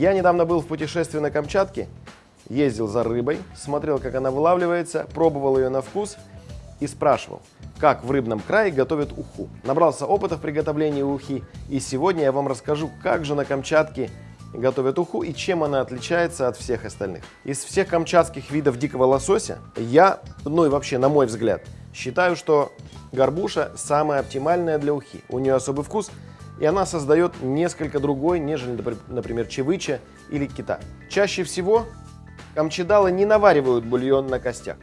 Я недавно был в путешествии на Камчатке, ездил за рыбой, смотрел, как она вылавливается, пробовал ее на вкус и спрашивал, как в рыбном крае готовят уху. Набрался опыта в приготовлении ухи, и сегодня я вам расскажу, как же на Камчатке готовят уху и чем она отличается от всех остальных. Из всех камчатских видов дикого лосося я, ну и вообще на мой взгляд, считаю, что горбуша самая оптимальная для ухи. У нее особый вкус, и она создает несколько другой, нежели, например, чевыча или кита. Чаще всего камчедалы не наваривают бульон на костях.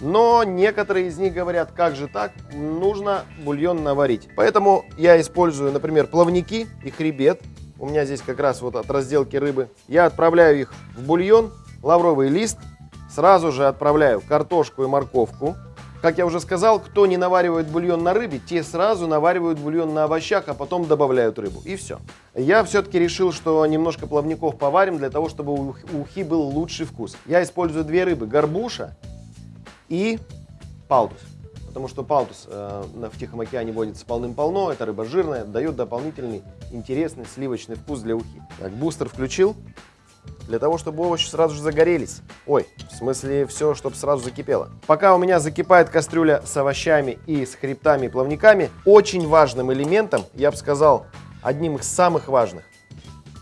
Но некоторые из них говорят, как же так, нужно бульон наварить. Поэтому я использую, например, плавники и хребет, у меня здесь как раз вот от разделки рыбы. Я отправляю их в бульон, лавровый лист, сразу же отправляю картошку и морковку. Как я уже сказал, кто не наваривает бульон на рыбе, те сразу наваривают бульон на овощах, а потом добавляют рыбу. И все. Я все-таки решил, что немножко плавников поварим, для того, чтобы у ухи был лучший вкус. Я использую две рыбы, горбуша и палтус потому что палтус э, в Тихом океане водится полным-полно, это рыба жирная, дает дополнительный интересный сливочный вкус для ухи. Так, бустер включил, для того, чтобы овощи сразу же загорелись. Ой, в смысле все, чтобы сразу закипело. Пока у меня закипает кастрюля с овощами и с хребтами и плавниками, очень важным элементом, я бы сказал, одним из самых важных,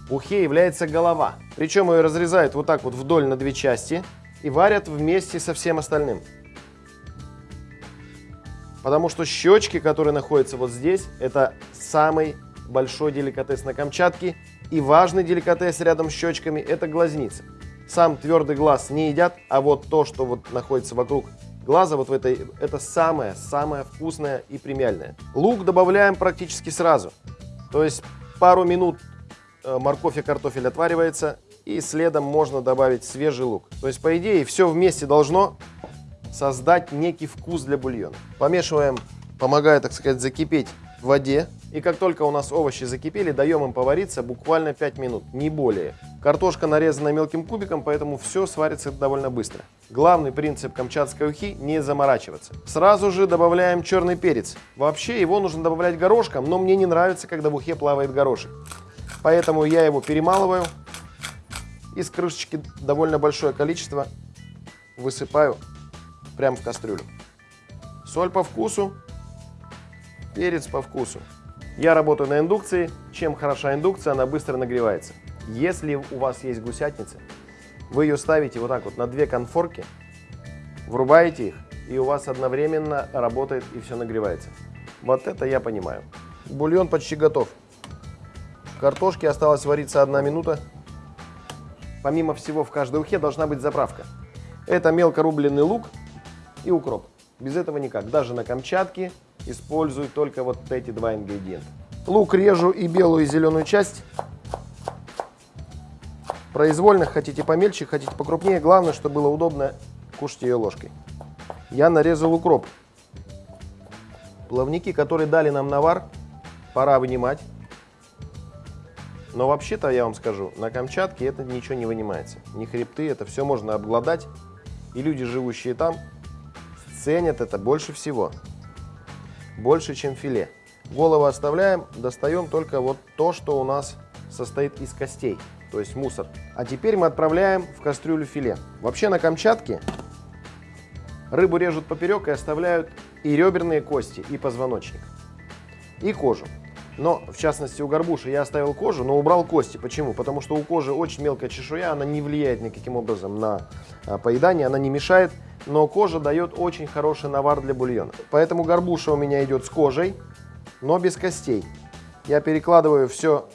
в ухе является голова. Причем ее разрезают вот так вот вдоль на две части и варят вместе со всем остальным. Потому что щечки, которые находятся вот здесь, это самый большой деликатес на Камчатке. И важный деликатес рядом с щечками – это глазница. Сам твердый глаз не едят, а вот то, что вот находится вокруг глаза, вот в этой, это самое-самое вкусное и премиальное. Лук добавляем практически сразу. То есть пару минут э, морковь и картофель отваривается, и следом можно добавить свежий лук. То есть, по идее, все вместе должно создать некий вкус для бульона. Помешиваем, помогая, так сказать, закипеть в воде. И как только у нас овощи закипели, даем им повариться буквально 5 минут, не более. Картошка нарезана мелким кубиком, поэтому все сварится довольно быстро. Главный принцип камчатской ухи – не заморачиваться. Сразу же добавляем черный перец. Вообще его нужно добавлять горошком, но мне не нравится, когда в ухе плавает горошек. Поэтому я его перемалываю. Из крышечки довольно большое количество высыпаю прямо в кастрюлю. Соль по вкусу, перец по вкусу. Я работаю на индукции. Чем хороша индукция, она быстро нагревается. Если у вас есть гусятница, вы ее ставите вот так вот на две конфорки, врубаете их, и у вас одновременно работает и все нагревается. Вот это я понимаю. Бульон почти готов. Картошке осталось вариться одна минута. Помимо всего, в каждой ухе должна быть заправка. Это мелко рубленый лук, и укроп. Без этого никак. Даже на Камчатке используют только вот эти два ингредиента. Лук режу и белую, и зеленую часть. Произвольно, хотите помельче, хотите покрупнее. Главное, чтобы было удобно кушать ее ложкой. Я нарезал укроп. Плавники, которые дали нам навар, пора вынимать. Но вообще-то, я вам скажу, на Камчатке это ничего не вынимается. Ни хребты, это все можно обглодать. И люди, живущие там, ценят это больше всего. Больше, чем филе. Голову оставляем, достаем только вот то, что у нас состоит из костей, то есть мусор. А теперь мы отправляем в кастрюлю филе. Вообще на Камчатке рыбу режут поперек и оставляют и реберные кости, и позвоночник, и кожу. Но, в частности, у горбуши я оставил кожу, но убрал кости. Почему? Потому что у кожи очень мелкая чешуя, она не влияет никаким образом на а, поедание, она не мешает но кожа дает очень хороший навар для бульона. Поэтому горбуша у меня идет с кожей, но без костей. Я перекладываю все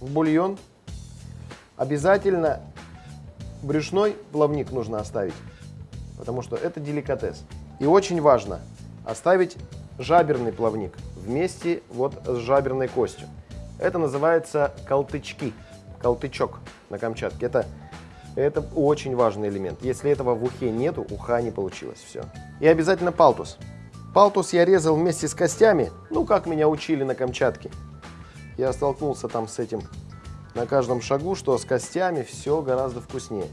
в бульон. Обязательно брюшной плавник нужно оставить, потому что это деликатес. И очень важно оставить жаберный плавник вместе вот с жаберной костью. Это называется колтычки, колтычок на Камчатке. Это это очень важный элемент. Если этого в ухе нету, уха не получилось. Все. И обязательно палтус. Палтус я резал вместе с костями, ну, как меня учили на Камчатке. Я столкнулся там с этим на каждом шагу, что с костями все гораздо вкуснее.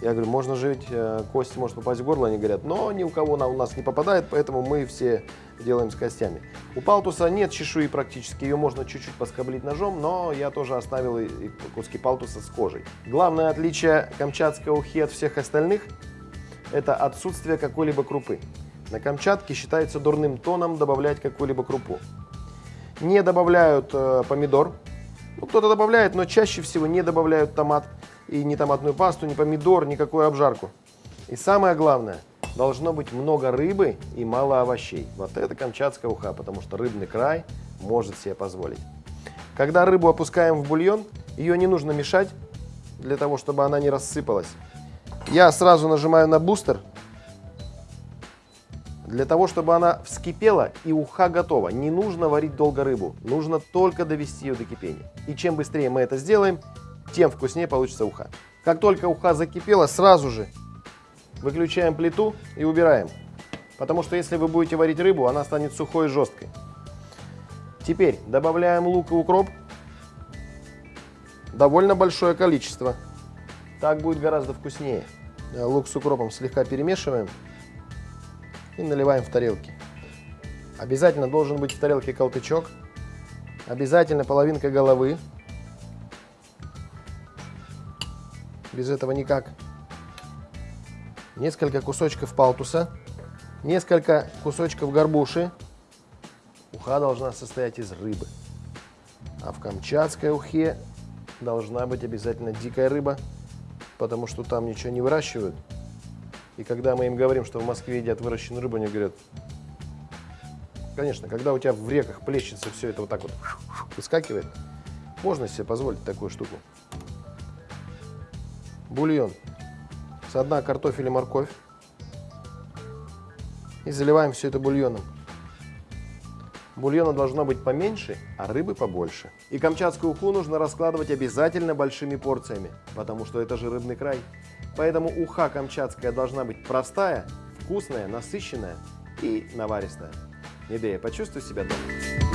Я говорю, можно ведь, э, кость может попасть в горло, они говорят, но ни у кого она у нас не попадает, поэтому мы все делаем с костями. У палтуса нет чешуи практически, ее можно чуть-чуть поскоблить ножом, но я тоже оставил и куски палтуса с кожей. Главное отличие камчатской ухи от всех остальных – это отсутствие какой-либо крупы. На Камчатке считается дурным тоном добавлять какую-либо крупу. Не добавляют э, помидор, ну, кто-то добавляет, но чаще всего не добавляют томат – и ни томатную пасту, ни помидор, никакую обжарку. И самое главное, должно быть много рыбы и мало овощей. Вот это камчатская уха, потому что рыбный край может себе позволить. Когда рыбу опускаем в бульон, ее не нужно мешать, для того, чтобы она не рассыпалась. Я сразу нажимаю на бустер, для того, чтобы она вскипела и уха готова. Не нужно варить долго рыбу, нужно только довести ее до кипения. И чем быстрее мы это сделаем, тем вкуснее получится уха. Как только уха закипела, сразу же выключаем плиту и убираем. Потому что если вы будете варить рыбу, она станет сухой и жесткой. Теперь добавляем лук и укроп. Довольно большое количество. Так будет гораздо вкуснее. Лук с укропом слегка перемешиваем и наливаем в тарелки. Обязательно должен быть в тарелке колтычок. Обязательно половинка головы. Без этого никак. Несколько кусочков палтуса, несколько кусочков горбуши. Уха должна состоять из рыбы. А в камчатской ухе должна быть обязательно дикая рыба, потому что там ничего не выращивают. И когда мы им говорим, что в Москве едят выращенную рыбу, они говорят, конечно, когда у тебя в реках плещется все это вот так вот выскакивает, можно себе позволить такую штуку бульон. Со дна картофель и морковь. И заливаем все это бульоном. Бульона должно быть поменьше, а рыбы побольше. И камчатскую уху нужно раскладывать обязательно большими порциями, потому что это же рыбный край. Поэтому уха камчатская должна быть простая, вкусная, насыщенная и наваристая. Медея, почувствуй себя дома.